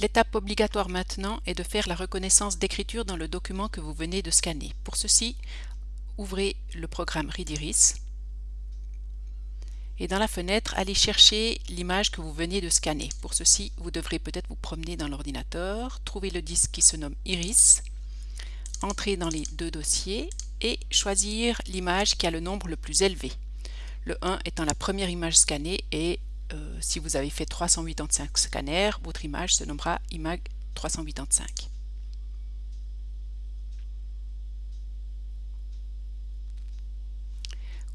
L'étape obligatoire maintenant est de faire la reconnaissance d'écriture dans le document que vous venez de scanner. Pour ceci, ouvrez le programme Readiris et dans la fenêtre, allez chercher l'image que vous venez de scanner. Pour ceci, vous devrez peut-être vous promener dans l'ordinateur, trouver le disque qui se nomme Iris, entrer dans les deux dossiers et choisir l'image qui a le nombre le plus élevé. Le 1 étant la première image scannée et euh, si vous avez fait 385 scanners, votre image se nommera IMAG 385.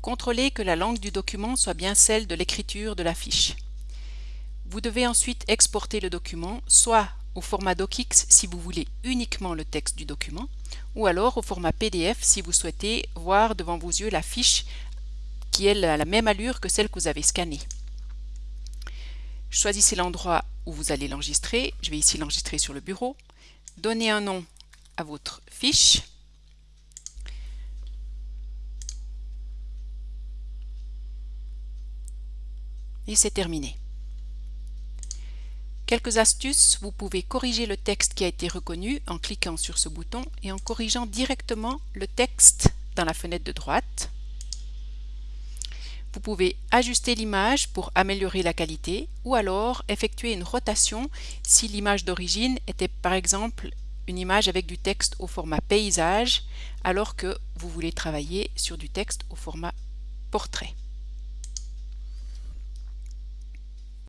Contrôlez que la langue du document soit bien celle de l'écriture de la fiche. Vous devez ensuite exporter le document, soit au format DocX si vous voulez uniquement le texte du document, ou alors au format PDF si vous souhaitez voir devant vos yeux la fiche qui est à la même allure que celle que vous avez scannée. Choisissez l'endroit où vous allez l'enregistrer. Je vais ici l'enregistrer sur le bureau. Donnez un nom à votre fiche. Et c'est terminé. Quelques astuces, vous pouvez corriger le texte qui a été reconnu en cliquant sur ce bouton et en corrigeant directement le texte dans la fenêtre de droite. Vous pouvez ajuster l'image pour améliorer la qualité ou alors effectuer une rotation si l'image d'origine était par exemple une image avec du texte au format paysage alors que vous voulez travailler sur du texte au format portrait.